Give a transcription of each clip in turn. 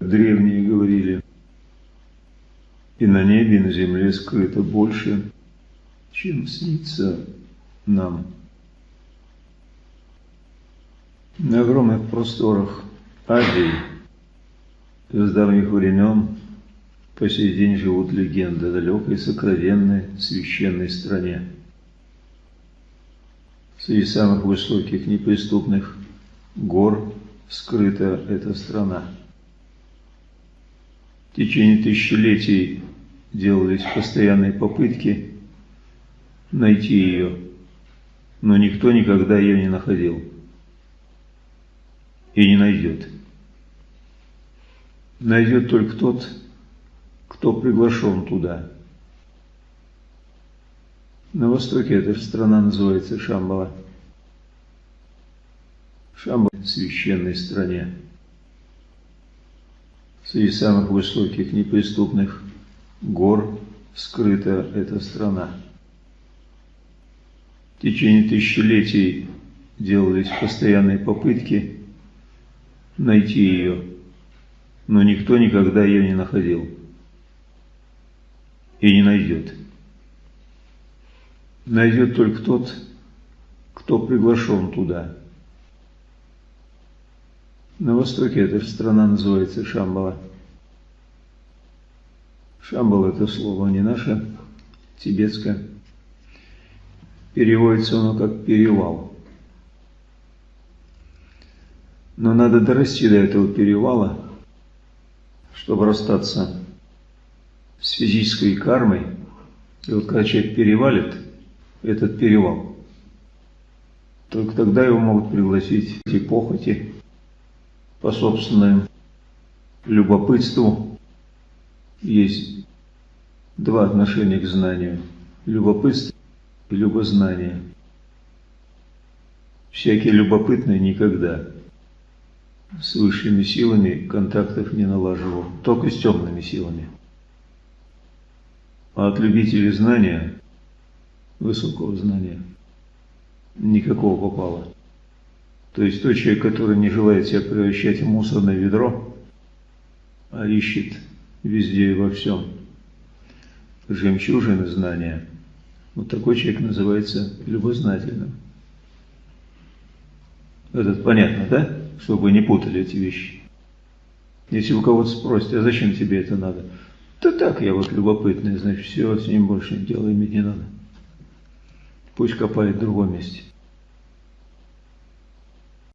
Древние говорили, и на небе, и на земле скрыто больше, чем снится нам. На огромных просторах Азии с давних времен по сей день живут легенды о далекой, сокровенной, священной стране. Среди самых высоких неприступных гор скрыта эта страна. В течение тысячелетий делались постоянные попытки найти ее, но никто никогда ее не находил и не найдет. Найдет только тот, кто приглашен туда. На востоке эта страна называется Шамбала. Шамбала – священной стране. Среди самых высоких неприступных гор скрыта эта страна. В течение тысячелетий делались постоянные попытки найти ее, но никто никогда ее не находил и не найдет. Найдет только тот, кто приглашен туда. На востоке эта страна называется Шамбала. Шамбал – это слово не наше, тибетское. Переводится оно как «перевал». Но надо дорасти до этого перевала, чтобы расстаться с физической кармой. И вот когда человек перевалит этот перевал, только тогда его могут пригласить эти похоти по собственному любопытству. Есть два отношения к знанию – любопытство и любознание. Всякий любопытный никогда с высшими силами контактов не налаживал, только с темными силами. А от любителей знания, высокого знания, никакого попало. То есть тот человек, который не желает себя превращать в мусорное ведро, а ищет везде и во всем жемчужины знания, вот такой человек называется любознательным. Этот понятно, да? Чтобы не путали эти вещи. Если у кого-то спросите, а зачем тебе это надо? Да так, я вот любопытный, значит, все, с ним больше дела иметь не надо. Пусть копает в другом месте.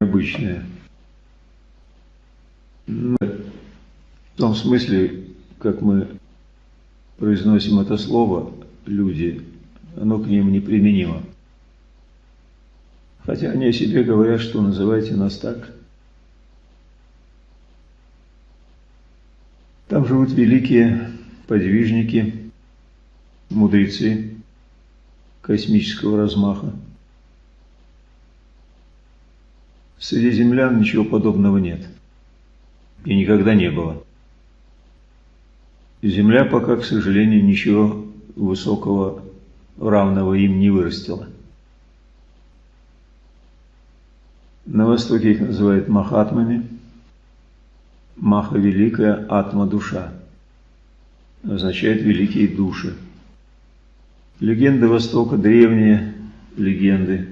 Обычное. Ну, в том смысле, как мы произносим это слово, люди, оно к ним неприменимо. Хотя они о себе говорят, что называйте нас так. Там живут великие подвижники, мудрецы космического размаха. Среди землян ничего подобного нет. И никогда не было. Земля пока, к сожалению, ничего высокого, равного им не вырастила. На Востоке их называют махатмами. Маха – великая, атма – душа. Означает великие души. Легенды Востока, древние легенды,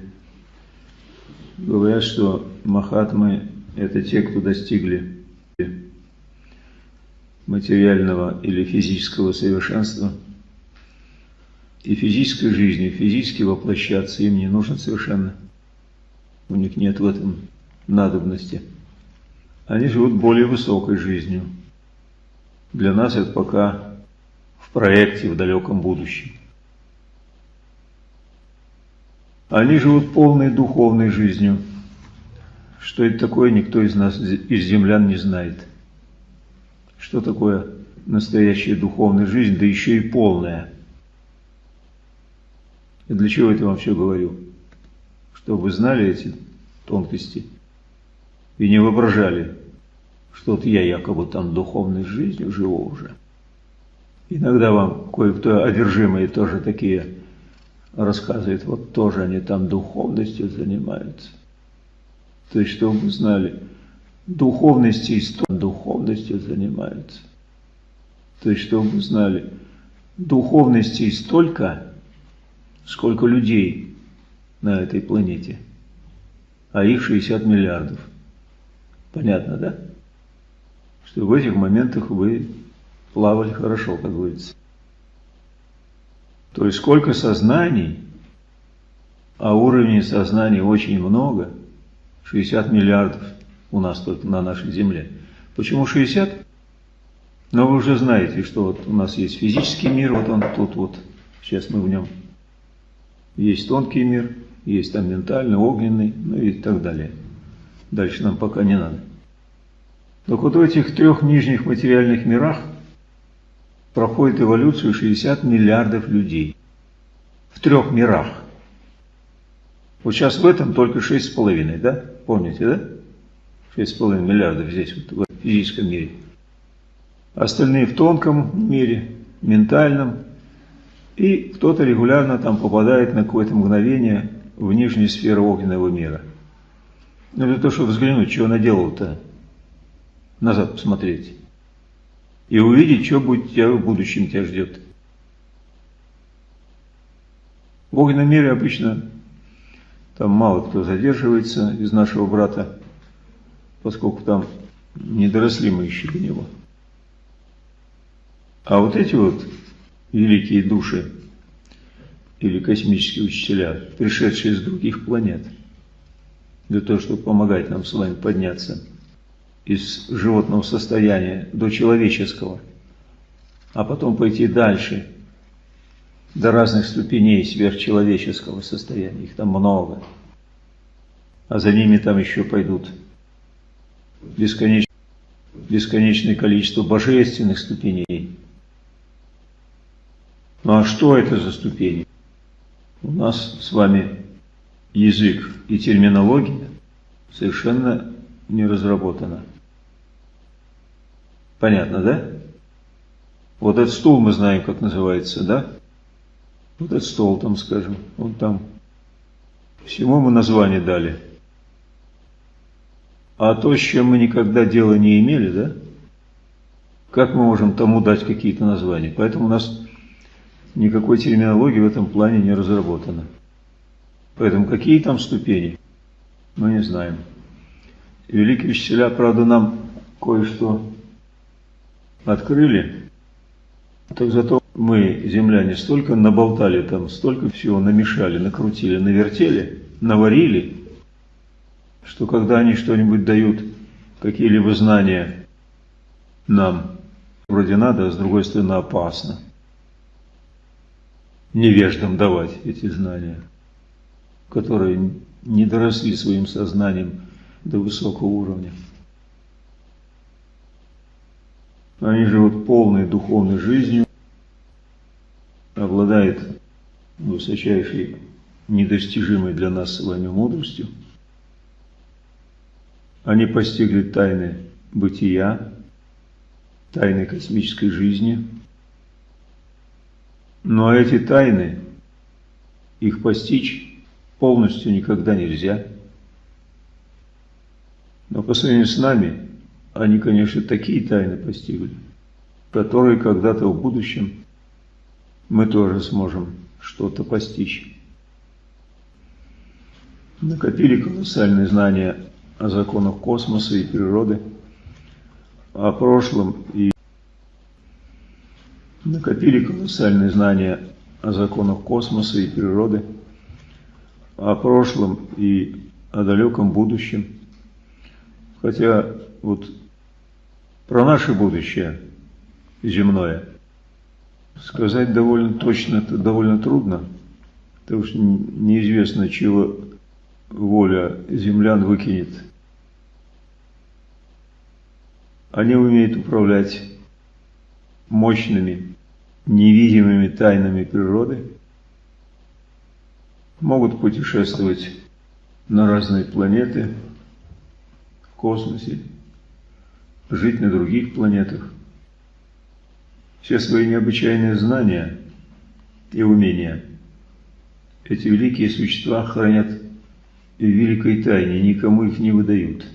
говорят, что махатмы – это те, кто достигли материального или физического совершенства. И физической жизнью, физически воплощаться им не нужно совершенно. У них нет в этом надобности. Они живут более высокой жизнью. Для нас это пока в проекте в далеком будущем. Они живут полной духовной жизнью. Что это такое, никто из нас, из землян не знает. Что такое настоящая духовная жизнь, да еще и полная. И для чего это вам все говорю? Чтобы вы знали эти тонкости и не воображали, что вот я якобы там духовной жизнью живу уже. Иногда вам кое-кто одержимые тоже такие рассказывает, вот тоже они там духовностью занимаются. То есть, чтобы вы знали, духовностью, духовностью занимаются. То есть, чтобы вы знали, духовностей столько, сколько людей на этой планете, а их 60 миллиардов. Понятно, да? Что в этих моментах вы плавали хорошо, как говорится. То есть сколько сознаний, а уровней сознания очень много, 60 миллиардов у нас только на нашей Земле. Почему 60? Но вы уже знаете, что вот у нас есть физический мир, вот он тут вот, сейчас мы в нем. Есть тонкий мир, есть там ментальный, огненный, ну и так далее. Дальше нам пока не надо. Так вот в этих трех нижних материальных мирах проходит эволюцию 60 миллиардов людей. В трех мирах. Вот сейчас в этом только 6,5, да? Помните, да? 6,5 миллиардов здесь, вот в физическом мире. Остальные в тонком мире, ментальном. И кто-то регулярно там попадает на какое-то мгновение в нижнюю сферу огненного мира. Ну, для того, чтобы взглянуть, что она делала-то, назад посмотреть. И увидеть, что будет тебя в будущем тебя ждет. В огненном мире обычно там мало кто задерживается из нашего брата, поскольку там не доросли мы еще до него. А вот эти вот великие души или космические учителя, пришедшие из других планет, для того, чтобы помогать нам с вами подняться из животного состояния до человеческого, а потом пойти дальше, до разных ступеней сверхчеловеческого состояния, их там много, а за ними там еще пойдут бесконечное, бесконечное количество божественных ступеней. Ну а что это за ступени? У нас с вами язык и терминология совершенно не разработана. Понятно, да? Вот этот стул мы знаем, как называется, да? Вот этот стол там, скажем, он там. Всему мы название дали. А то, с чем мы никогда дела не имели, да? Как мы можем тому дать какие-то названия? Поэтому у нас никакой терминологии в этом плане не разработано. Поэтому какие там ступени, мы не знаем. Великие учителя, правда, нам кое-что открыли, так зато мы, земляне, столько наболтали там, столько всего намешали, накрутили, навертели, наварили, что когда они что-нибудь дают, какие-либо знания нам, вроде надо, а с другой стороны опасно невеждам давать эти знания, которые не доросли своим сознанием до высокого уровня. Они живут полной духовной жизнью, обладают высочайшей, недостижимой для нас с вами мудростью. Они постигли тайны бытия, тайны космической жизни. Но эти тайны, их постичь полностью никогда нельзя. Но по сравнению с нами, они, конечно, такие тайны постигли, которые когда-то в будущем мы тоже сможем что-то постичь. Накопили колоссальные знания о законах космоса и природы, о прошлом и накопили колоссальные знания о законах космоса и природы, о прошлом и о далеком будущем. Хотя вот про наше будущее земное сказать довольно точно, это довольно трудно, потому что неизвестно, чего воля землян выкинет. Они умеют управлять мощными, невидимыми тайнами природы, могут путешествовать на разные планеты в космосе, жить на других планетах. Все свои необычайные знания и умения эти великие существа хранят в великой тайне, никому их не выдают.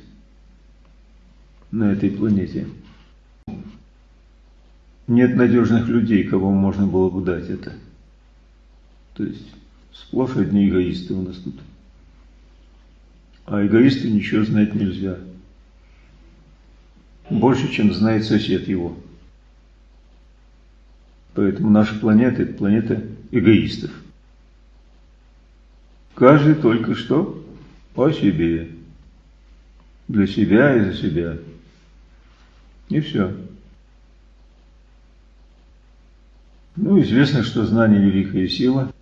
на этой планете. Нет надежных людей, кому можно было бы дать это. То есть сплошь одни эгоисты у нас тут. А эгоисту ничего знать нельзя. Больше, чем знает сосед его. Поэтому наша планета – это планета эгоистов. Каждый только что по себе. Для себя и за себя. И все. Ну, известно, что знание – великая сила,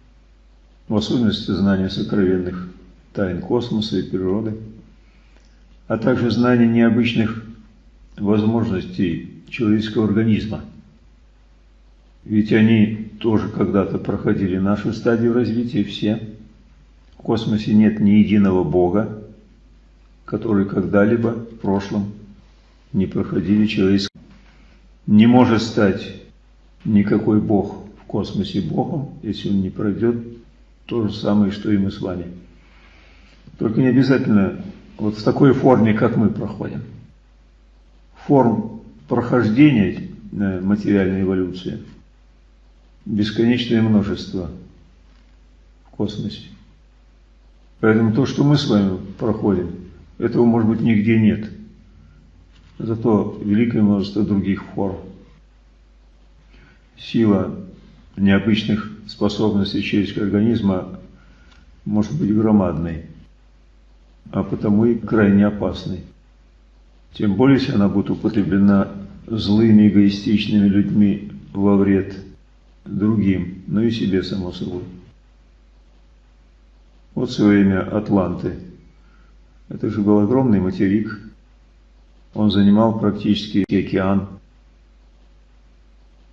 в особенности знание сокровенных тайн космоса и природы, а также знание необычных возможностей человеческого организма. Ведь они тоже когда-то проходили нашу стадию развития все. В космосе нет ни единого Бога, который когда-либо в прошлом не проходили человеческое. Не может стать никакой Бог в космосе Богом, если он не пройдет то же самое, что и мы с вами. Только не обязательно вот в такой форме, как мы проходим. Форм прохождения э, материальной эволюции бесконечное множество в космосе. Поэтому то, что мы с вами проходим, этого, может быть, нигде нет. Зато великое множество других форм сила необычных способностей человеческого организма может быть громадной, а потому и крайне опасной. Тем более, если она будет употреблена злыми эгоистичными людьми во вред другим, но и себе, само собой. Вот свое время Атланты. Это же был огромный материк. Он занимал практически океан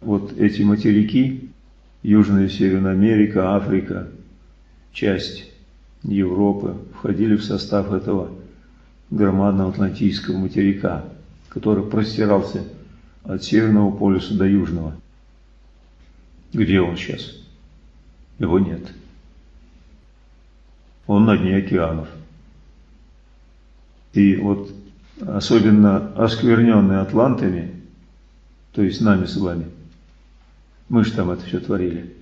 вот эти материки, Южная и Северная Америка, Африка, часть Европы, входили в состав этого громадного Атлантического материка, который простирался от Северного полюса до Южного. Где он сейчас? Его нет. Он на дне океанов. И вот особенно оскверненный атлантами, то есть нами с вами – мы же там это все творили.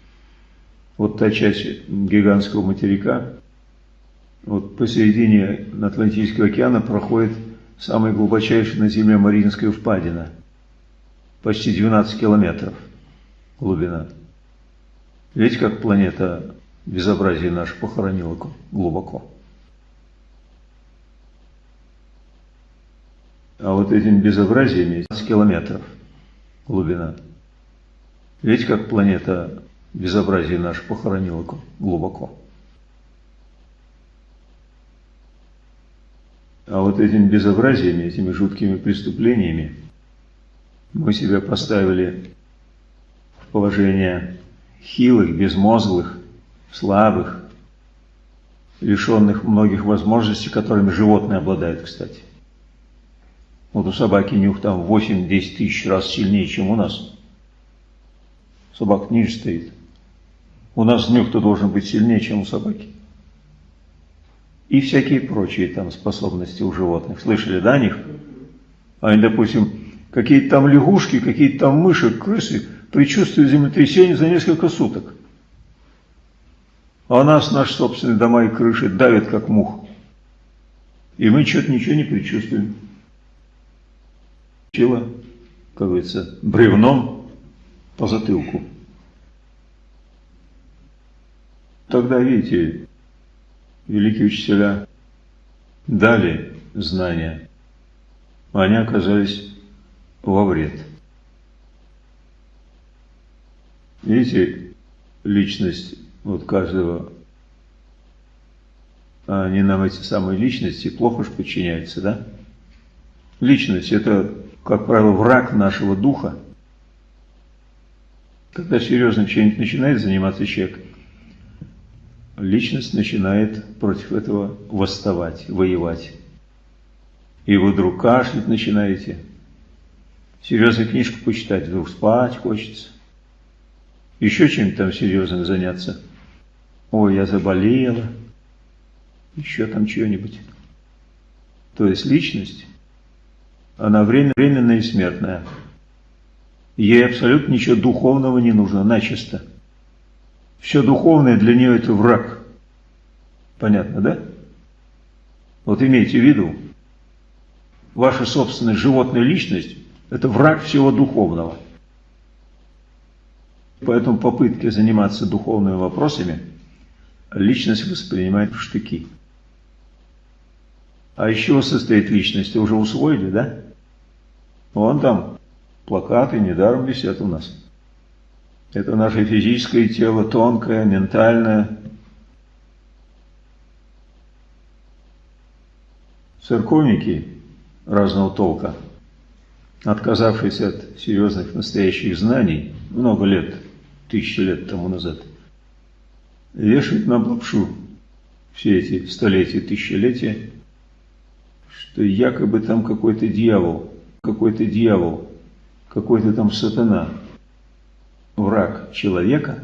Вот та часть гигантского материка, вот посередине Атлантического океана проходит самая глубочайшая на Земле Мариинская впадина. Почти 12 километров глубина. Видите, как планета безобразие наше похоронила глубоко. А вот этим безобразиями 15 километров глубина. Видите, как планета безобразие наше похоронила глубоко. А вот этими безобразиями, этими жуткими преступлениями мы себя поставили в положение хилых, безмозглых, слабых, лишенных многих возможностей, которыми животные обладают, кстати. Вот у собаки нюх там 8-10 тысяч раз сильнее, чем у нас собак ниже стоит. У нас нюх-то должен быть сильнее, чем у собаки. И всякие прочие там способности у животных. Слышали, да, о них? Они, допустим, какие-то там лягушки, какие-то там мыши, крысы предчувствуют землетрясение за несколько суток. А нас наши собственные дома и крыши давят, как мух. И мы что-то ничего не предчувствуем. Чего, как говорится, бревном по затылку. Тогда, видите, великие учителя дали знания, а они оказались во вред. Видите, личность вот каждого, а они нам эти самые личности плохо же подчиняются, да? Личность – это, как правило, враг нашего духа. Когда серьезно чем-нибудь начинает заниматься человек – личность начинает против этого восставать, воевать. И вы вдруг кашлять начинаете, серьезную книжку почитать, вдруг спать хочется. Еще чем-то там серьезным заняться. Ой, я заболела. Еще там что-нибудь. То есть личность Она временная и смертная. Ей абсолютно ничего духовного не нужно, начисто. Все духовное для нее это враг. Понятно, да? Вот имейте в виду, ваша собственная животная личность – это враг всего духовного. Поэтому попытки заниматься духовными вопросами личность воспринимает в штыки. А из чего состоит личность? Уже усвоили, да? Вон там плакаты недаром висят у нас. Это наше физическое тело, тонкое, ментальное. Церковники разного толка, отказавшись от серьезных настоящих знаний много лет, тысячи лет тому назад, вешают нам лапшу все эти столетия, тысячелетия, что якобы там какой-то дьявол, какой-то дьявол, какой-то там сатана – враг человека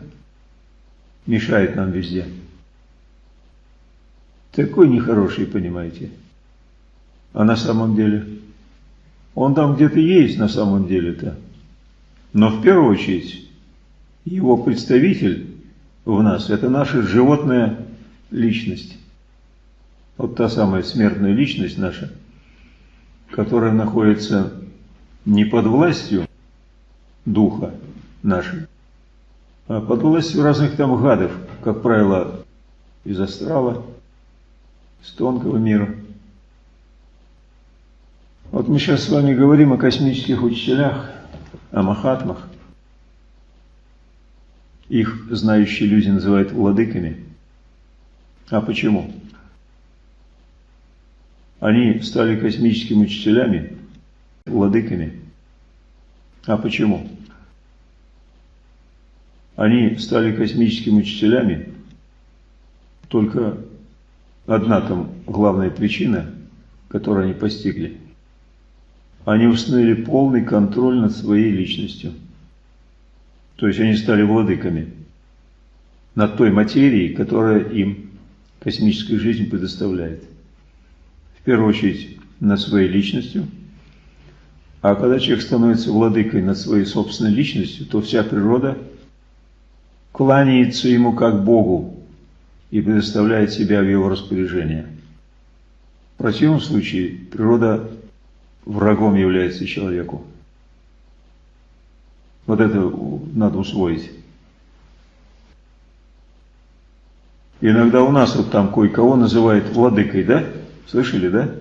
мешает нам везде. Такой нехороший, понимаете. А на самом деле? Он там где-то есть на самом деле-то. Но в первую очередь его представитель в нас – это наша животная личность. Вот та самая смертная личность наша, которая находится не под властью духа, нашим. А под властью разных там гадов, как правило, из астрала, с тонкого мира. Вот мы сейчас с вами говорим о космических учителях, о махатмах. Их знающие люди называют владыками. А почему? Они стали космическими учителями, владыками. А почему? Они стали космическими учителями, только одна там главная причина, которую они постигли. Они установили полный контроль над своей личностью. То есть они стали владыками над той материей, которая им космическая жизнь предоставляет. В первую очередь над своей личностью. А когда человек становится владыкой над своей собственной личностью, то вся природа – кланяется ему как Богу и предоставляет себя в его распоряжение. В противном случае природа врагом является человеку. Вот это надо усвоить. Иногда у нас вот там кое-кого называют владыкой, да? Слышали, да?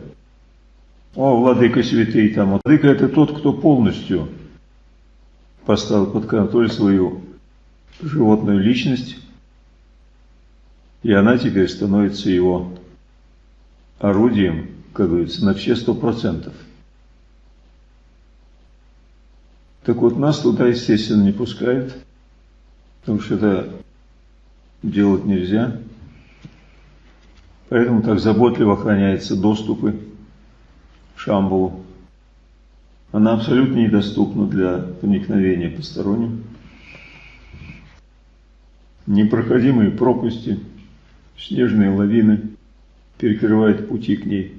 О, владыка святый там. Владыка это тот, кто полностью поставил под контроль свою животную личность, и она теперь становится его орудием, как говорится, на все сто процентов. Так вот, нас туда, естественно, не пускают, потому что это делать нельзя. Поэтому так заботливо охраняются доступы в Шамбулу. Она абсолютно недоступна для проникновения посторонним непроходимые пропасти, снежные лавины перекрывают пути к ней.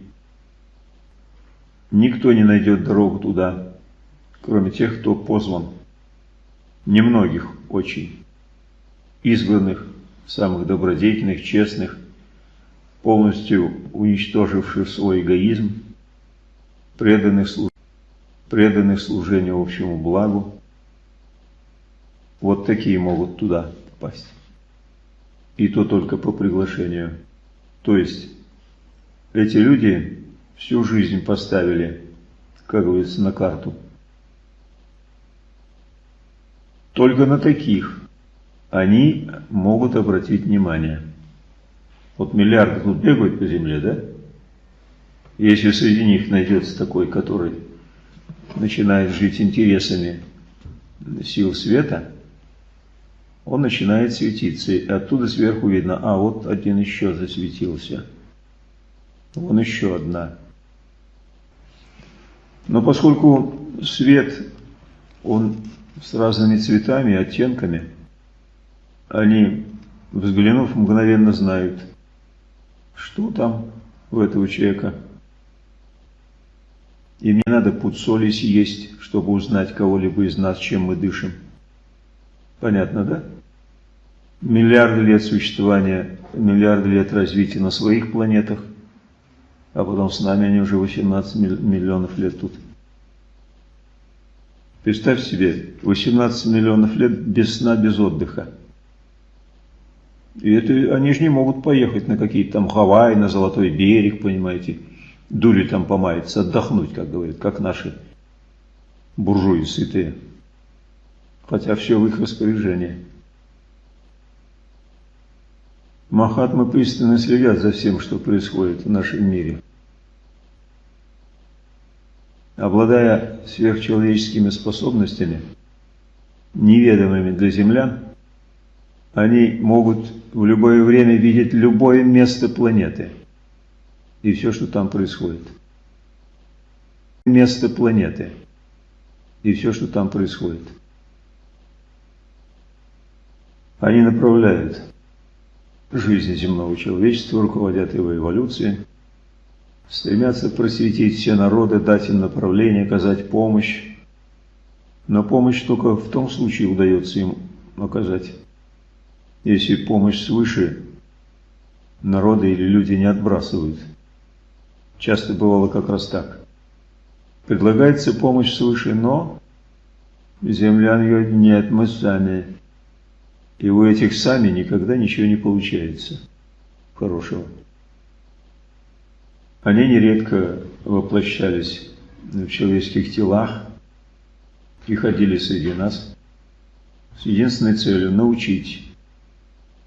Никто не найдет дорогу туда, кроме тех, кто позван. Немногих очень. Избранных, самых добродетельных, честных, полностью уничтоживших свой эгоизм, преданных, преданных служению общему благу. Вот такие могут туда попасть и то только по приглашению. То есть эти люди всю жизнь поставили, как говорится, на карту. Только на таких они могут обратить внимание. Вот миллиарды тут бегают по земле, да? Если среди них найдется такой, который начинает жить интересами сил света – он начинает светиться, и оттуда сверху видно, а вот один еще засветился. Вон еще одна. Но поскольку свет, он с разными цветами и оттенками, они, взглянув, мгновенно знают, что там у этого человека. Им не надо пуд соли съесть, чтобы узнать кого-либо из нас, чем мы дышим. Понятно, да? Миллиарды лет существования, миллиарды лет развития на своих планетах, а потом с нами они уже 18 миллионов лет тут. Представь себе, 18 миллионов лет без сна, без отдыха. И это они же не могут поехать на какие-то там Гавайи, на Золотой берег, понимаете, дури там помаяться, отдохнуть, как говорят, как наши буржуи сытые. Хотя все в их распоряжении. Махатмы пристально следят за всем, что происходит в нашем мире. Обладая сверхчеловеческими способностями, неведомыми для землян, они могут в любое время видеть любое место планеты и все, что там происходит. Место планеты и все, что там происходит. Они направляют жизнь земного человечества, руководят его эволюцией, стремятся просветить все народы, дать им направление, оказать помощь. Но помощь только в том случае удается им оказать, если помощь свыше народы или люди не отбрасывают. Часто бывало как раз так. Предлагается помощь свыше, но землян ее нет, мы сами. И у этих сами никогда ничего не получается хорошего. Они нередко воплощались в человеческих телах и ходили среди нас с единственной целью – научить,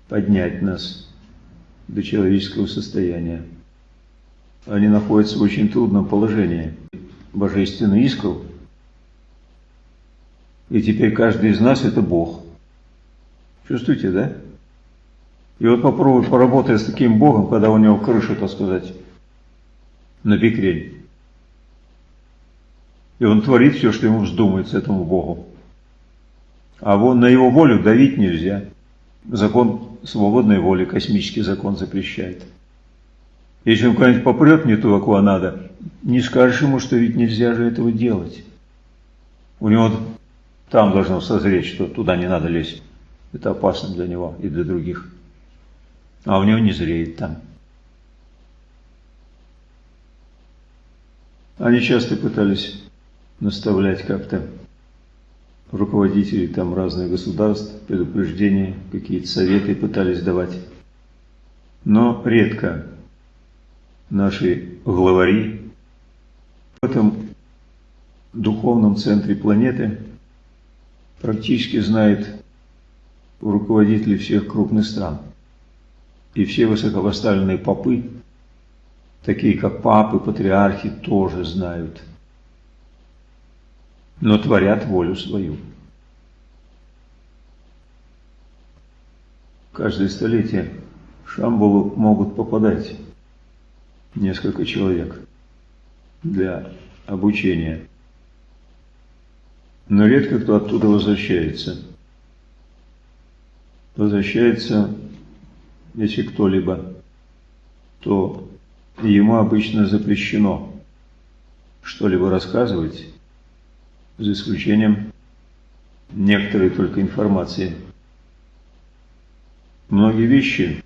поднять нас до человеческого состояния. Они находятся в очень трудном положении. Божественный искал. И теперь каждый из нас – это Бог. Чувствуете, да? И вот попробуй поработать с таким Богом, когда у него крыша, так сказать, на бекрень. И он творит все, что ему вздумается этому Богу. А вон на его волю давить нельзя. Закон свободной воли, космический закон запрещает. Если он куда-нибудь попрет не туда, куда надо, не скажешь ему, что ведь нельзя же этого делать. У него там должно созреть, что туда не надо лезть. Это опасно для него и для других. А у него не зреет там. Они часто пытались наставлять как-то руководителей там разных государств, предупреждения, какие-то советы пытались давать. Но редко наши главари в этом духовном центре планеты практически знают руководителей всех крупных стран. И все высокопоставленные попы такие как папы, патриархи, тоже знают, но творят волю свою. Каждое столетие Шамбалу могут попадать несколько человек для обучения. Но редко кто оттуда возвращается. Возвращается, если кто-либо, то ему обычно запрещено что-либо рассказывать, за исключением некоторой только информации. Многие вещи,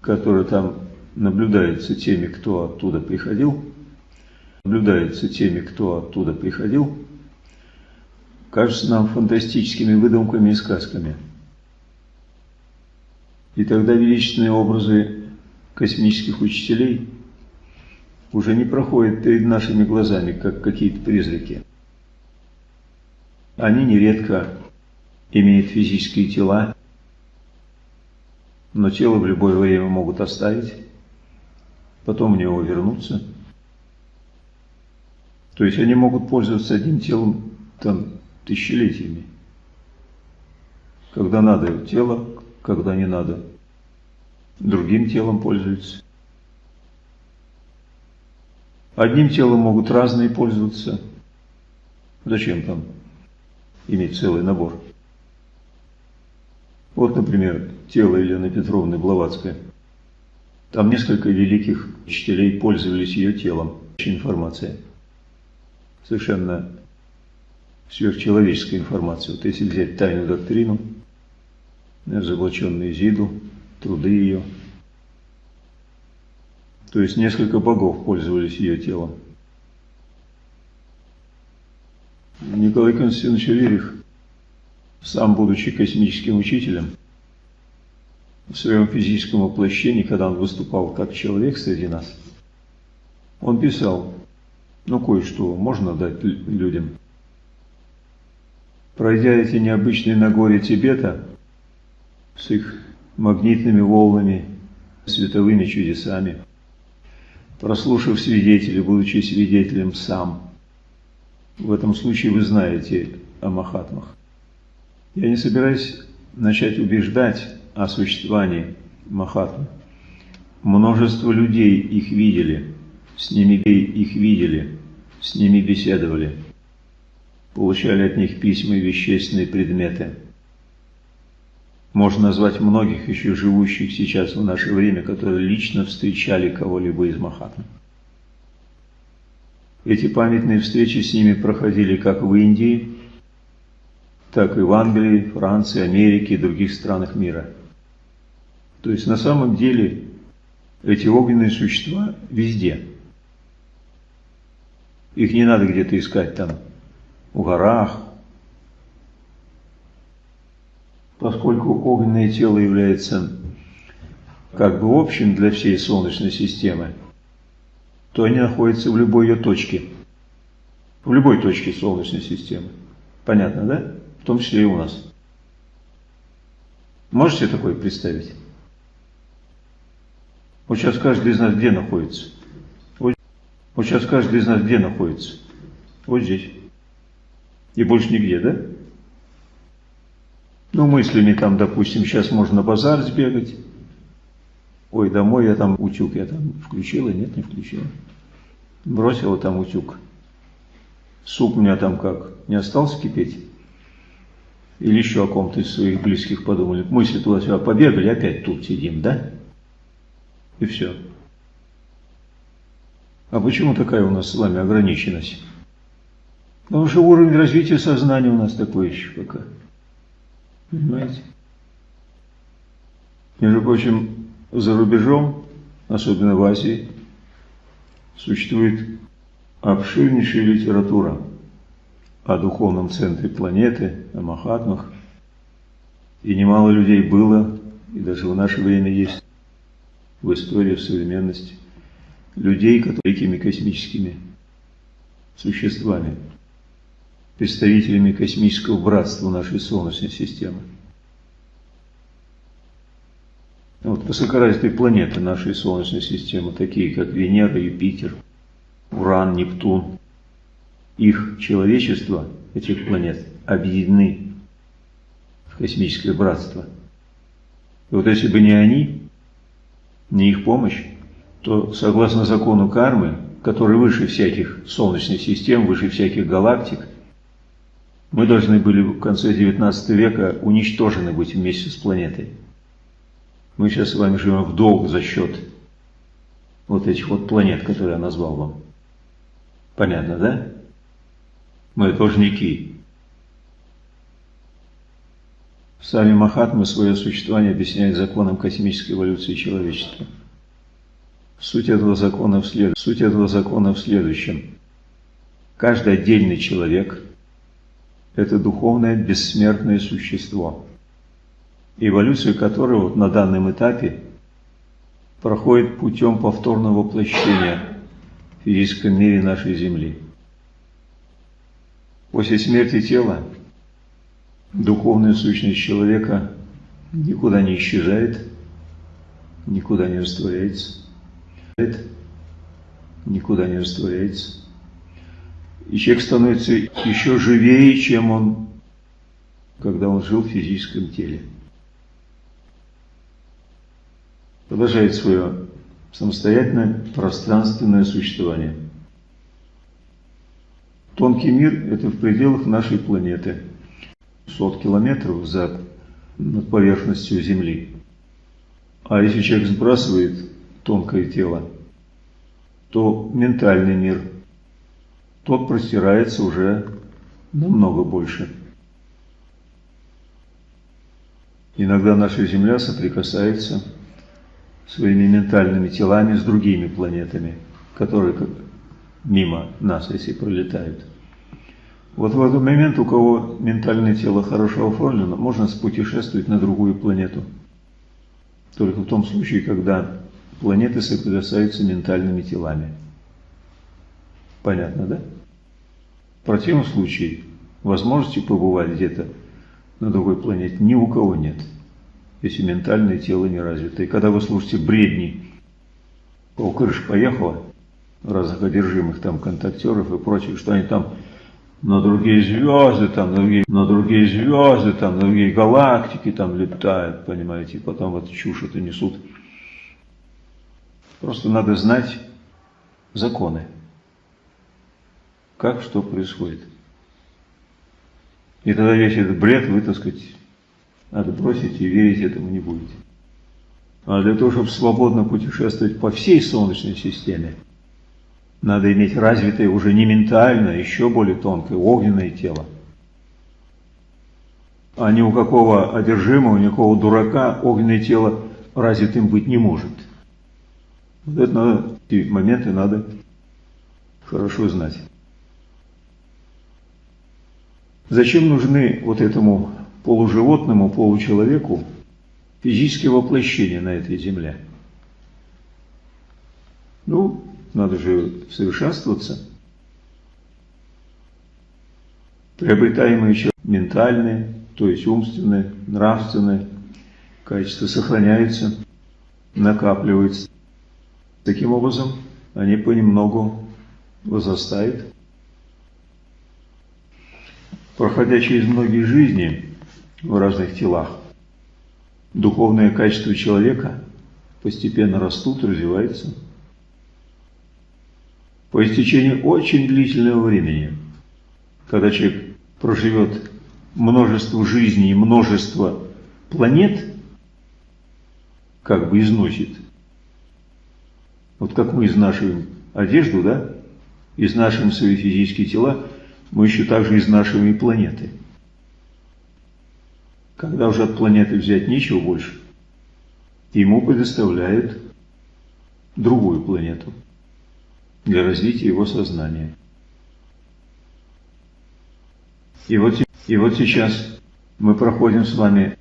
которые там наблюдаются теми, кто оттуда приходил, наблюдаются теми, кто оттуда приходил, кажутся нам фантастическими выдумками и сказками. И тогда величественные образы космических учителей уже не проходят перед нашими глазами, как какие-то призраки. Они нередко имеют физические тела, но тело в любое время могут оставить, потом в него вернуться. То есть они могут пользоваться одним телом там тысячелетиями. Когда надо тело, когда не надо другим телом пользуются. Одним телом могут разные пользоваться. Зачем там иметь целый набор? Вот, например, тело Елены Петровны Блаватской. Там несколько великих учителей пользовались ее телом. Информация. совершенно сверхчеловеческая информация. Вот если взять тайную доктрину, разоблаченную Изиду, труды ее, то есть несколько богов пользовались ее телом. Николай Константинович Верих, сам будучи космическим учителем, в своем физическом воплощении, когда он выступал как человек среди нас, он писал, ну кое-что можно дать людям. Пройдя эти необычные Нагорья Тибета с их магнитными волнами, световыми чудесами, прослушав свидетелей, будучи свидетелем сам, в этом случае вы знаете о Махатмах. Я не собираюсь начать убеждать о существовании Махатмы. Множество людей их видели, с ними их видели, с ними беседовали, получали от них письма и вещественные предметы. Можно назвать многих еще живущих сейчас в наше время, которые лично встречали кого-либо из Махатмы. Эти памятные встречи с ними проходили как в Индии, так и в Англии, Франции, Америке и других странах мира. То есть на самом деле эти огненные существа везде. Их не надо где-то искать там, в горах. Поскольку огненное тело является как бы общим для всей Солнечной системы, то они находятся в любой ее точке. В любой точке Солнечной системы. Понятно, да? В том числе и у нас. Можете такое представить? Вот сейчас каждый из нас где находится? Вот, вот сейчас каждый из нас где находится? Вот здесь. И больше нигде, да? Ну, мыслями там, допустим, сейчас можно базар сбегать, Ой, домой я там утюг, я там включила, нет, не включила. Бросила там утюг. Суп у меня там как, не остался кипеть? Или еще о ком-то из своих близких подумали. Мысли туда-сюда побегали, опять тут сидим, да? И все. А почему такая у нас с вами ограниченность? Потому что уровень развития сознания у нас такой еще пока. Понимаете? Между прочим, за рубежом, особенно в Азии, существует обширнейшая литература о духовном центре планеты, о Махатмах. И немало людей было, и даже в наше время есть в истории, в современности, людей, которые космическими существами, представителями космического братства нашей Солнечной системы. Вот высокоразвитые планеты нашей Солнечной системы, такие как Венера, Юпитер, Уран, Нептун, их человечество, этих планет, объединены в космическое братство. И вот если бы не они, не их помощь, то согласно закону кармы, который выше всяких солнечных систем, выше всяких галактик, мы должны были в конце XIX века уничтожены быть вместе с планетой. Мы сейчас с вами живем в долг за счет вот этих вот планет, которые я назвал вам. Понятно, да? Мы должники. Сами Махатмы свое существование объясняют законом космической эволюции человечества. Суть этого закона в, след... Суть этого закона в следующем. Каждый отдельный человек – это духовное бессмертное существо – эволюция которого вот на данном этапе проходит путем повторного воплощения в физическом мире нашей Земли. После смерти тела духовная сущность человека никуда не исчезает, никуда не растворяется, никуда не растворяется. И человек становится еще живее, чем он, когда он жил в физическом теле. продолжает свое самостоятельное пространственное существование. Тонкий мир – это в пределах нашей планеты, сот километров за над поверхностью Земли. А если человек сбрасывает тонкое тело, то ментальный мир тот простирается уже намного больше. Иногда наша Земля соприкасается своими ментальными телами с другими планетами, которые мимо нас, если пролетают. Вот в этот момент, у кого ментальное тело хорошо оформлено, можно спутешествовать на другую планету. Только в том случае, когда планеты соприкасаются ментальными телами. Понятно, да? В противном случае возможности побывать где-то на другой планете ни у кого нет, если ментальное тело не развито. И когда вы слушаете бредни, пол крыш поехала, разных одержимых там контактеров и прочих, что они там на другие звезды, там, на другие, на другие звезды, там, на другие галактики там летают, понимаете, и потом вот чушь это несут. Просто надо знать законы, как что происходит. И тогда весь этот бред вы, так сказать, отбросите и верить этому не будете. А для того, чтобы свободно путешествовать по всей Солнечной системе, надо иметь развитое уже не ментальное, еще более тонкое, огненное тело. А ни у какого одержимого, ни у какого дурака огненное тело развитым быть не может. Вот это надо, эти моменты надо хорошо знать. Зачем нужны вот этому полуживотному, получеловеку физические воплощения на этой земле? Ну, надо же совершенствоваться. Приобретаемые ментальные, то есть умственные, нравственные качества сохраняются, накапливаются. Таким образом, они понемногу возрастают. Проходя через многие жизни в разных телах, духовные качества человека постепенно растут, развиваются – по истечении очень длительного времени, когда человек проживет множество жизней и множество планет, как бы износит. Вот как мы изнашиваем одежду, да, изнашиваем свои физические тела, мы еще также изнашиваем и планеты. Когда уже от планеты взять нечего больше, ему предоставляют другую планету – для развития его сознания. И вот, и вот сейчас мы проходим с вами,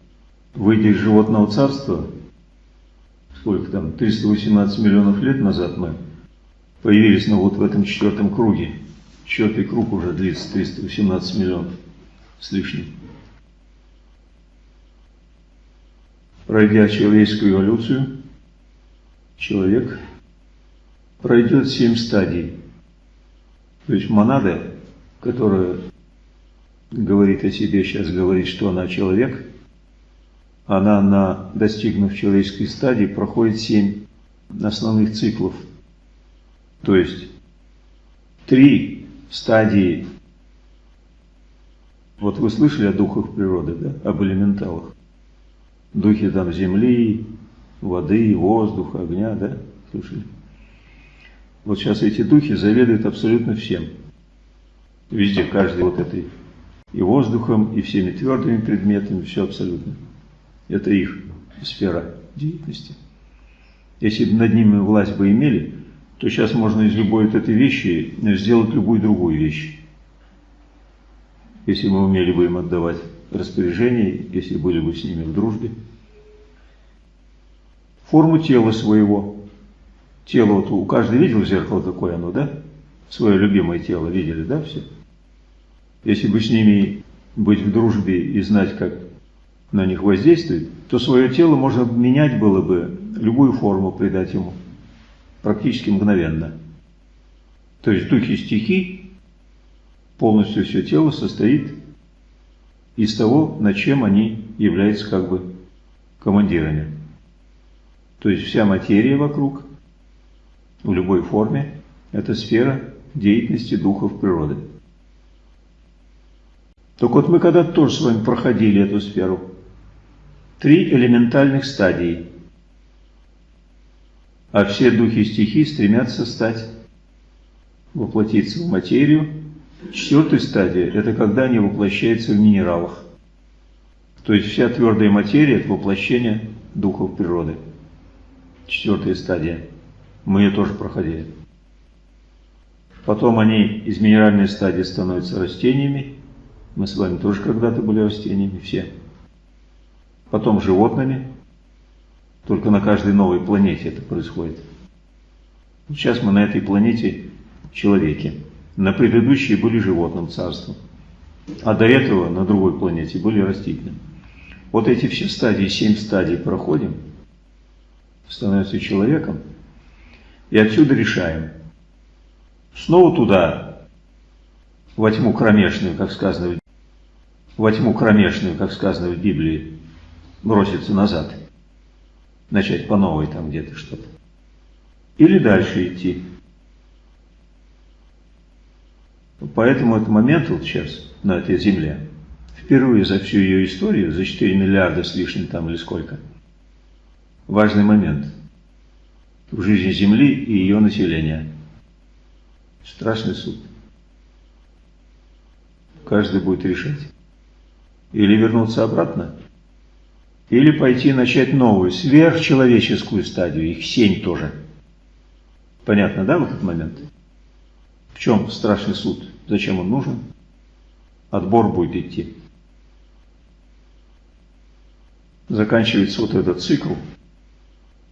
выйдя из животного царства, сколько там, 318 миллионов лет назад мы появились, ну вот в этом четвертом круге. Четвертый круг уже длится 318 миллионов с лишним. Пройдя человеческую эволюцию, человек пройдет семь стадий. То есть монада, которая говорит о себе, сейчас говорит, что она человек, она, на, достигнув человеческой стадии, проходит семь основных циклов. То есть три стадии. Вот вы слышали о духах природы, да? об элементалах. Духи там земли, воды, воздуха, огня, да? Слышали? Вот сейчас эти духи заведуют абсолютно всем. Везде, каждый вот этой и воздухом, и всеми твердыми предметами, все абсолютно. Это их сфера деятельности. Если бы над ними власть бы имели, то сейчас можно из любой вот этой вещи сделать любую другую вещь. Если мы умели бы им отдавать распоряжение, если были бы с ними в дружбе. Форму тела своего тело, вот у каждого видел зеркало, какое оно, да? Свое любимое тело видели, да, все? Если бы с ними быть в дружбе и знать, как на них воздействовать, то свое тело можно менять было бы, любую форму придать ему, практически мгновенно. То есть духи стихий, полностью все тело состоит из того, над чем они являются как бы командирами. То есть вся материя вокруг – в любой форме – это сфера деятельности духов природы. Так вот мы когда-то тоже с вами проходили эту сферу. Три элементальных стадии. А все духи стихий стремятся стать воплотиться в материю. Четвертая стадия – это когда они воплощаются в минералах. То есть вся твердая материя – это воплощение духов природы. Четвертая стадия. Мы ее тоже проходили. Потом они из минеральной стадии становятся растениями. Мы с вами тоже когда-то были растениями, все. Потом животными. Только на каждой новой планете это происходит. Сейчас мы на этой планете человеки. На предыдущей были животным царством. А до этого на другой планете были растительным. Вот эти все стадии, семь стадий проходим, становится человеком, и отсюда решаем. Снова туда, во тьму кромешную, как сказано, во тьму кромешную, как сказано в Библии, броситься назад, начать по новой там где-то что-то. Или дальше идти. Поэтому этот момент вот сейчас на этой земле, впервые за всю ее историю, за 4 миллиарда с лишним там или сколько, важный момент в жизни Земли и ее населения. Страшный суд. Каждый будет решать. Или вернуться обратно, или пойти начать новую, сверхчеловеческую стадию, их семь тоже. Понятно, да, в этот момент? В чем страшный суд? Зачем он нужен? Отбор будет идти. Заканчивается вот этот цикл,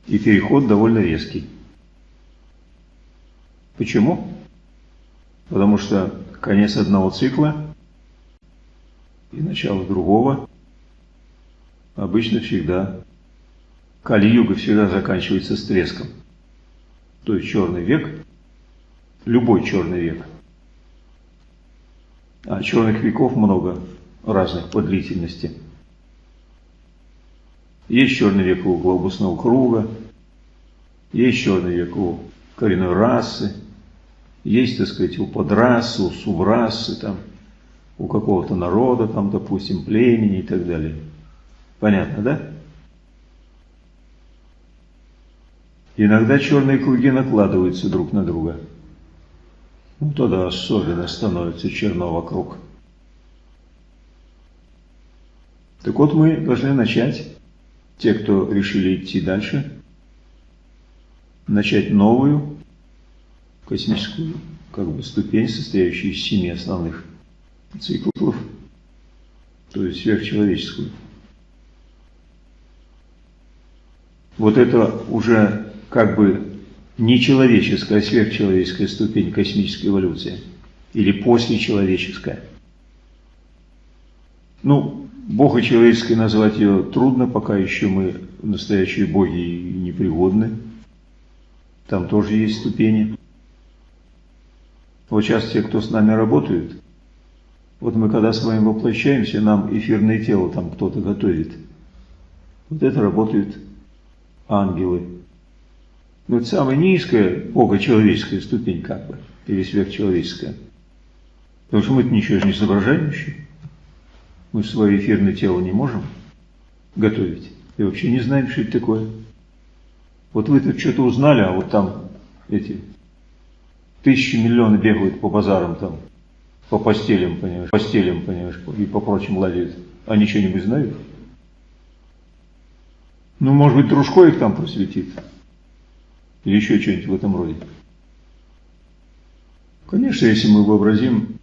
и переход довольно резкий. Почему? Потому что конец одного цикла и начало другого обычно всегда, Кали-юга всегда заканчивается с треском. То есть черный век, любой черный век. А черных веков много разных по длительности. Есть черный век у глобусного круга, есть черный век у коренной расы, есть, так сказать, у подрасы, у субрасы, там, у какого-то народа, там, допустим, племени и так далее. Понятно, да? Иногда черные круги накладываются друг на друга. Ну, тогда особенно становится черно вокруг. Так вот, мы должны начать те, кто решили идти дальше, начать новую космическую как бы, ступень, состоящую из семи основных циклов, то есть сверхчеловеческую. Вот это уже как бы нечеловеческая, а сверхчеловеческая ступень космической эволюции или послечеловеческая. Ну, Бога человеческой назвать ее трудно, пока еще мы настоящие боги непригодны. Там тоже есть ступени. Вот сейчас те, кто с нами работают, вот мы когда с вами воплощаемся, нам эфирное тело там кто-то готовит. Вот это работают ангелы. Но это самая низкая богочеловеческая ступень как бы, или сверхчеловеческая. Потому что мы-то ничего же не соображаем. Мы свое эфирное тело не можем готовить. И вообще не знаем, что это такое. Вот вы тут что-то узнали, а вот там эти тысячи миллионы бегают по базарам там, по постелям, понимаешь, постелям, понимаешь, и по прочим ладят. Они что-нибудь знают? Ну, может быть, дружко их там просветит. Или еще что-нибудь в этом роде. Конечно, если мы вообразим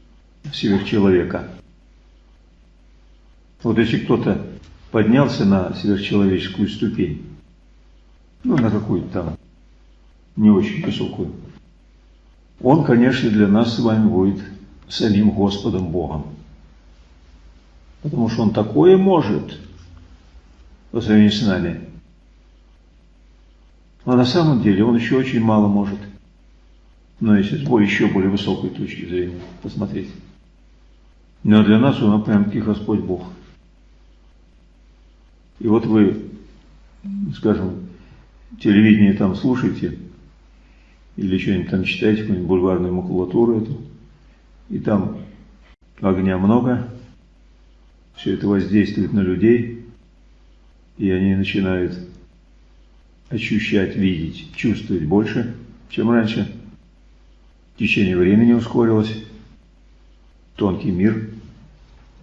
сверхчеловека, вот если кто-то поднялся на сверхчеловеческую ступень, ну, на какую-то там не очень высокую, он, конечно, для нас с вами будет самим Господом Богом. Потому что он такое может по сравнению с нами. Но на самом деле он еще очень мало может. Но если с еще более высокой точки зрения посмотреть. Но для нас он прям-таки Господь Бог. И вот вы, скажем, телевидение там слушаете, или что-нибудь там читаете, какую-нибудь бульварную макулатуру эту, и там огня много, все это воздействует на людей, и они начинают ощущать, видеть, чувствовать больше, чем раньше. Течение времени ускорилось. Тонкий мир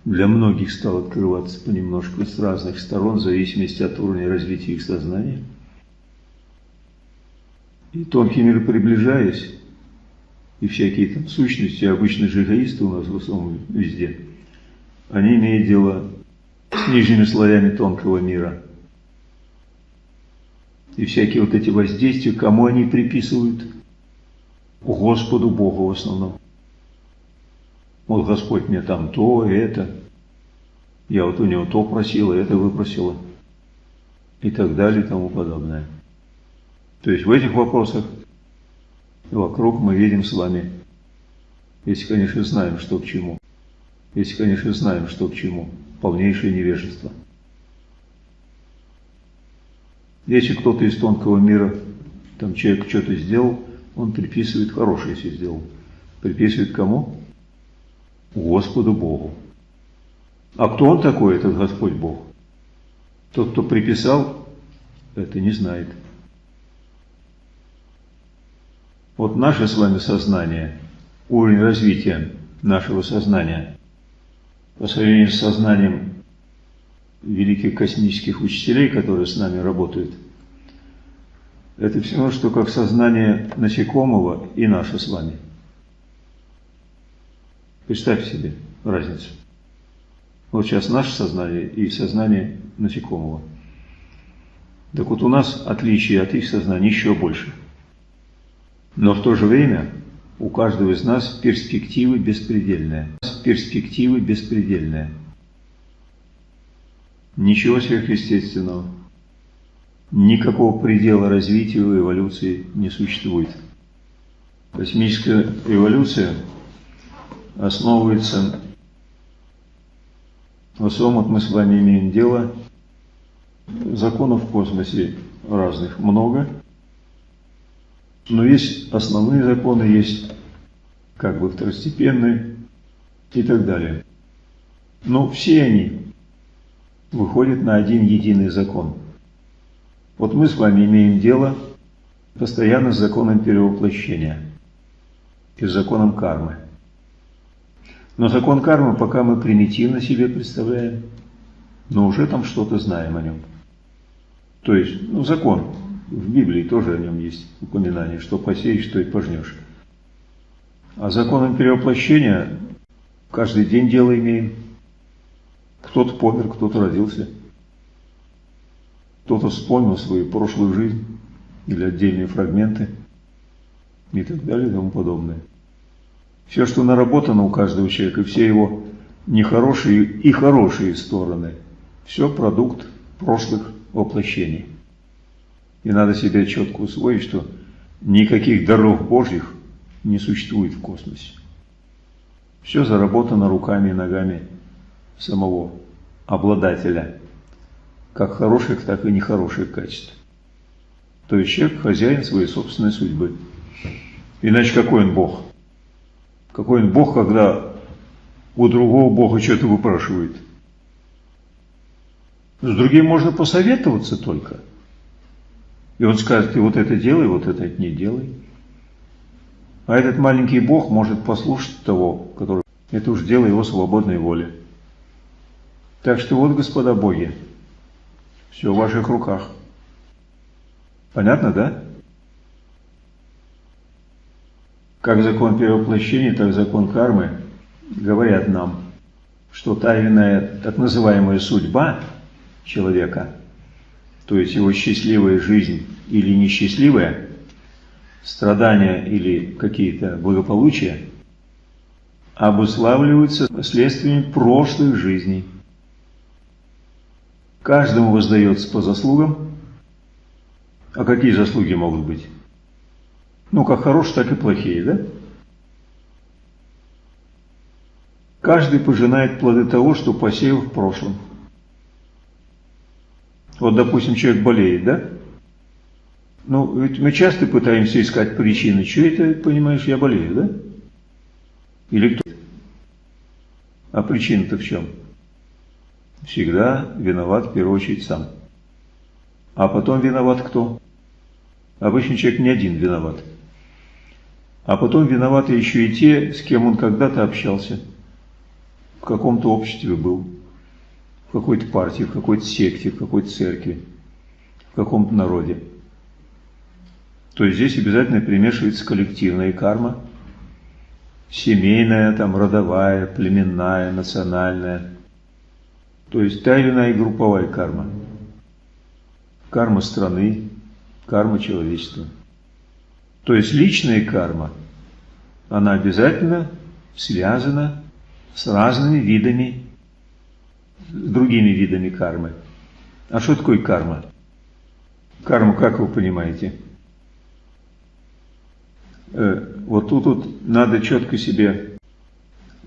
для многих стал открываться понемножку с разных сторон, в зависимости от уровня развития их сознания. И тонкий мир приближаясь, и всякие там сущности, обычно же эгоисты у нас в основном везде, они имеют дело с нижними слоями тонкого мира. И всякие вот эти воздействия, кому они приписывают? Господу Богу в основном. Вот Господь мне там то, это. Я вот у него то просила, это выпросила. И так далее и тому подобное. То есть в этих вопросах вокруг мы видим с вами, если, конечно, знаем, что к чему. Если, конечно, знаем, что к чему. Полнейшее невежество. Если кто-то из тонкого мира, там человек что-то сделал, он приписывает хорошее, если сделал. Приписывает кому? Господу Богу. А кто он такой, этот Господь Бог? Тот, кто приписал, это не знает. Вот наше с вами сознание, уровень развития нашего сознания по сравнению с сознанием великих космических учителей, которые с нами работают, это все равно, что как сознание насекомого и наше с вами. Представь себе разницу. Вот сейчас наше сознание и сознание насекомого. Так вот у нас отличие от их сознания еще больше. Но в то же время у каждого из нас перспективы беспредельные. Перспективы беспредельные. Ничего сверхъестественного. Никакого предела развития и эволюции не существует. Космическая эволюция основывается в основном мы с вами имеем дело, законов в космосе разных много, но есть основные законы, есть как бы второстепенные и так далее. Но все они выходят на один единый закон. Вот мы с вами имеем дело постоянно с законом перевоплощения и с законом кармы. Но закон кармы пока мы примитивно себе представляем, но уже там что-то знаем о нем. То есть, ну, закон, в Библии тоже о нем есть упоминание, что посеешь, что и пожнешь. А законом перевоплощения каждый день дело имеем. Кто-то помер, кто-то родился. Кто-то вспомнил свою прошлую жизнь или отдельные фрагменты и так далее и тому подобное. Все, что наработано у каждого человека, все его нехорошие и хорошие стороны, все продукт прошлых воплощений. И надо себе четко усвоить, что никаких даров Божьих не существует в космосе. Все заработано руками и ногами самого обладателя, как хороших, так и нехороших качеств. То есть человек хозяин своей собственной судьбы. Иначе какой он Бог? Какой он Бог, когда у другого Бога что-то выпрашивает? С другим можно посоветоваться только. И он скажет, ты вот это делай, вот это не делай. А этот маленький Бог может послушать того, который... Это уж дело его свободной воли. Так что вот, господа боги, все в ваших руках. Понятно, да? как закон перевоплощения, так и закон кармы говорят нам, что тайная так называемая судьба человека, то есть его счастливая жизнь или несчастливая, страдания или какие-то благополучия, обуславливаются следствиями прошлых жизней. Каждому воздается по заслугам. А какие заслуги могут быть? Ну, как хорошие, так и плохие, да? Каждый пожинает плоды того, что посеял в прошлом. Вот, допустим, человек болеет, да? Ну, ведь мы часто пытаемся искать причины. Что это, понимаешь, я болею, да? Или кто? А причина-то в чем? Всегда виноват в первую очередь сам. А потом виноват кто? Обычный человек не один виноват. А потом виноваты еще и те, с кем он когда-то общался, в каком-то обществе был, в какой-то партии, в какой-то секте, в какой-то церкви, в каком-то народе. То есть здесь обязательно примешивается коллективная карма, семейная, там, родовая, племенная, национальная. То есть та или иная групповая карма. Карма страны, карма человечества. То есть личная карма, она обязательно связана с разными видами, другими видами кармы. А что такое карма? Карму, как вы понимаете? Э, вот тут вот надо четко себе,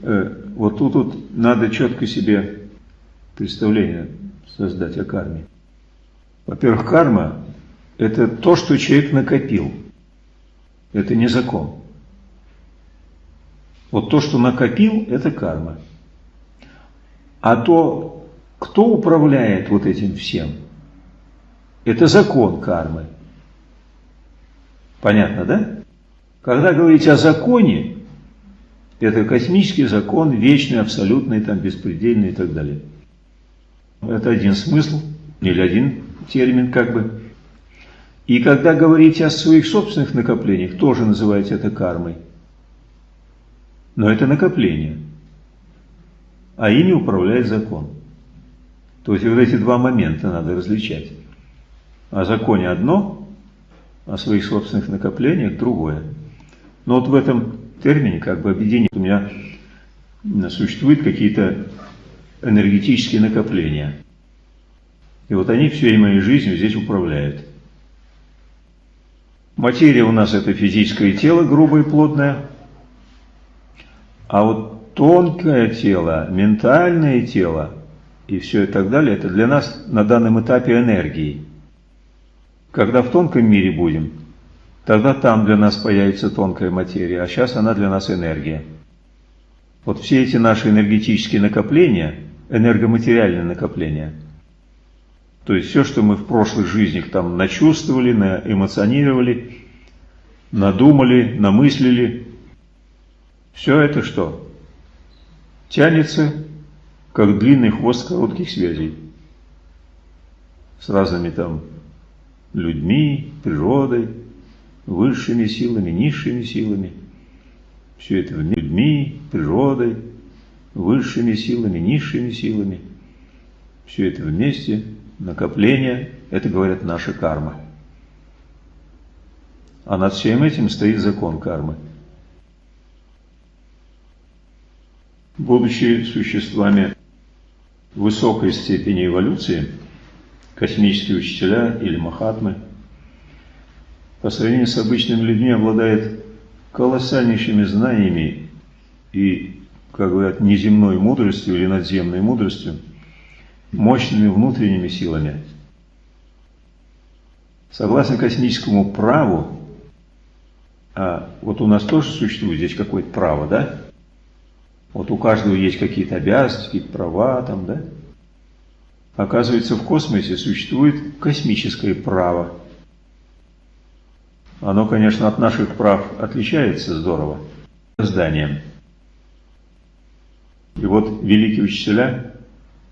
э, вот тут вот надо четко себе представление создать о карме. Во-первых, карма – это то, что человек накопил. Это не закон. Вот то, что накопил, это карма. А то, кто управляет вот этим всем, это закон кармы. Понятно, да? Когда говорить о законе, это космический закон, вечный, абсолютный, там, беспредельный и так далее. Это один смысл, или один термин как бы. И когда говорите о своих собственных накоплениях, тоже называете это кармой. Но это накопление. А ими управляет закон. То есть вот эти два момента надо различать. О законе одно, о своих собственных накоплениях другое. Но вот в этом термине, как бы объединение, у меня существуют какие-то энергетические накопления. И вот они всей моей жизнью здесь управляют. Материя у нас это физическое тело, грубое и плотное. А вот тонкое тело, ментальное тело и все и так далее, это для нас на данном этапе энергии. Когда в тонком мире будем, Тогда там для нас появится тонкая материя, а сейчас она для нас энергия. Вот все эти наши энергетические накопления, энергоматериальные накопления, то есть все, что мы в прошлых жизнях там начувствовали, наэмоционировали, надумали, намыслили, все это что? Тянется, как длинный хвост коротких связей с разными там людьми, природой, высшими силами, низшими силами. Все это людьми, природой, высшими силами, низшими силами. Все это вместе, накопление, это, говорят, наша карма. А над всем этим стоит закон кармы. Будучи существами высокой степени эволюции, космические учителя или махатмы – по сравнению с обычными людьми обладает колоссальнейшими знаниями и, как говорят, неземной мудростью или надземной мудростью, мощными внутренними силами. Согласно космическому праву, а вот у нас тоже существует здесь какое-то право, да? Вот у каждого есть какие-то обязанности, какие-то права там, да? Оказывается, в космосе существует космическое право – оно, конечно, от наших прав отличается здорово зданием. И вот великие учителя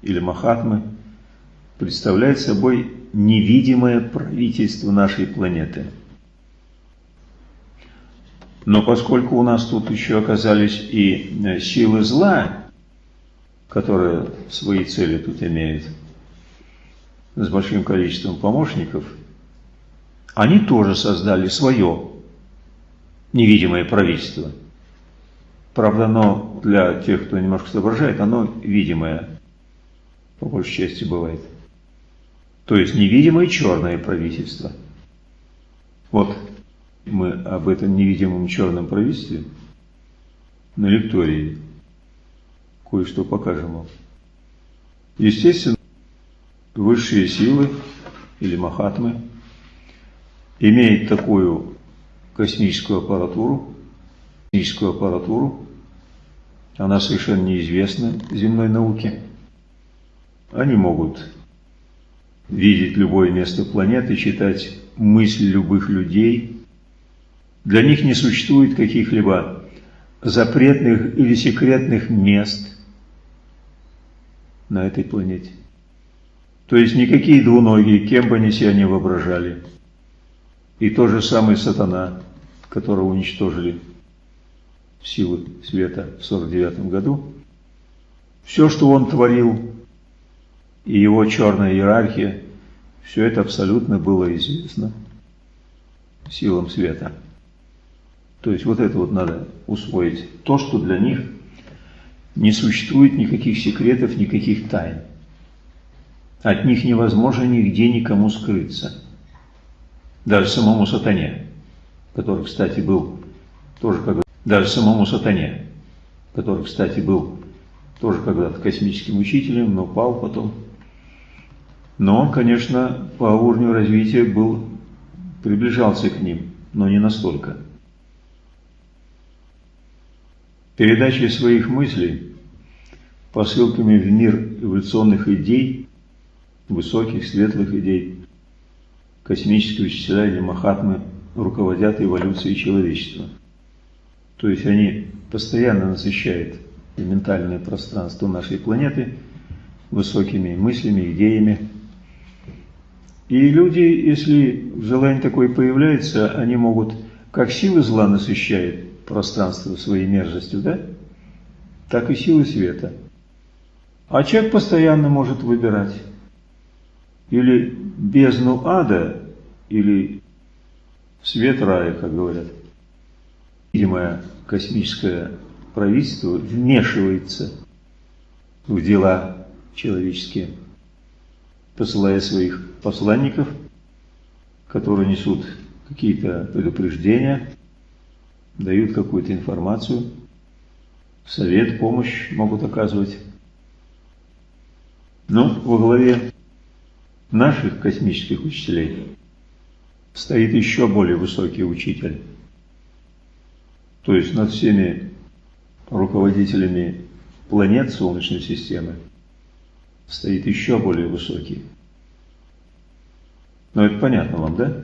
или махатмы представляют собой невидимое правительство нашей планеты. Но поскольку у нас тут еще оказались и э, силы зла, которые свои цели тут имеют, с большим количеством помощников – они тоже создали свое невидимое правительство. Правда, оно для тех, кто немножко соображает, оно видимое, по большей части бывает. То есть невидимое черное правительство. Вот мы об этом невидимом черном правительстве на лектории кое-что покажем вам. Естественно, высшие силы или махатмы – имеет такую космическую аппаратуру, космическую аппаратуру, она совершенно неизвестна земной науке. Они могут видеть любое место планеты, читать мысли любых людей, Для них не существует каких-либо запретных или секретных мест на этой планете. То есть никакие двуногие, кем бы они себя не воображали. И тот же самый сатана, которого уничтожили силы света в 49 году, все, что он творил, и его черная иерархия, все это абсолютно было известно силам света. То есть вот это вот надо усвоить. То, что для них не существует никаких секретов, никаких тайн. От них невозможно нигде никому скрыться. Даже самому сатане, который, кстати, был тоже когда даже самому сатане, который, кстати, был тоже когда-то космическим учителем, но пал потом. Но он, конечно, по уровню развития был, приближался к ним, но не настолько. Передачей своих мыслей, посылками в мир эволюционных идей, высоких, светлых идей, космические учителя или махатмы руководят эволюцией человечества. То есть они постоянно насыщают ментальное пространство нашей планеты высокими мыслями, идеями. И люди, если желание такое появляется, они могут, как силы зла насыщают пространство своей мерзостью, да? Так и силы света. А человек постоянно может выбирать или бездну ада, или свет рая, как говорят. Видимое космическое правительство вмешивается в дела человеческие, посылая своих посланников, которые несут какие-то предупреждения, дают какую-то информацию, совет, помощь могут оказывать. Но во главе наших космических учителей стоит еще более высокий учитель. То есть над всеми руководителями планет Солнечной системы стоит еще более высокий. Но это понятно вам, да?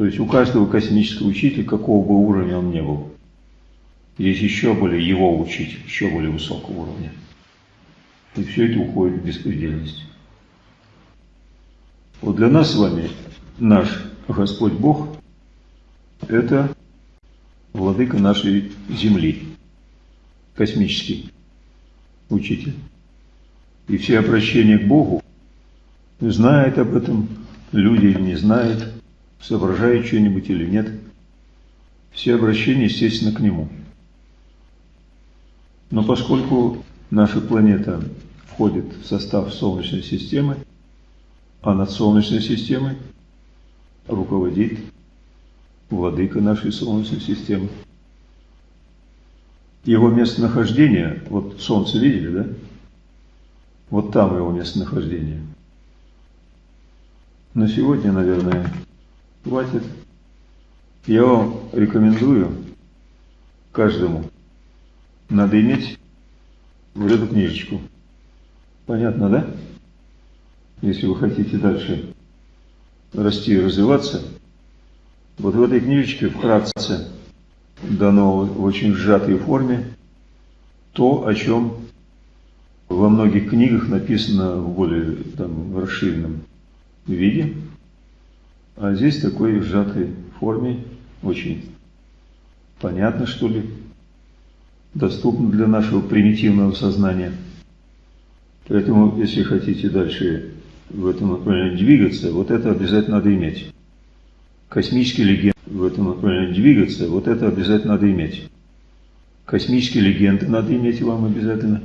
То есть у каждого космического учителя, какого бы уровня он ни был, есть еще более его учить, еще более высокого уровня. И все это уходит в беспредельность. Вот для нас с вами наш Господь Бог – это владыка нашей Земли, космический учитель. И все обращения к Богу, знает об этом, люди не знают, соображают что-нибудь или нет, все обращения, естественно, к Нему. Но поскольку наша планета входит в состав Солнечной системы, а над Солнечной системой руководит владыка нашей Солнечной системы. Его местонахождение, вот Солнце видели, да? Вот там его местонахождение. На сегодня, наверное, хватит. Я вам рекомендую каждому, надо иметь вот эту книжечку. Понятно, да? если вы хотите дальше расти и развиваться, вот в этой книжечке вкратце дано в очень сжатой форме то, о чем во многих книгах написано в более там, расширенном виде, а здесь в такой сжатой форме очень понятно, что ли, доступно для нашего примитивного сознания. Поэтому, если хотите дальше в этом направлении двигаться, вот это обязательно надо иметь. Космические легенды в этом направлении двигаться, вот это обязательно надо иметь. Космические легенды надо иметь вам обязательно.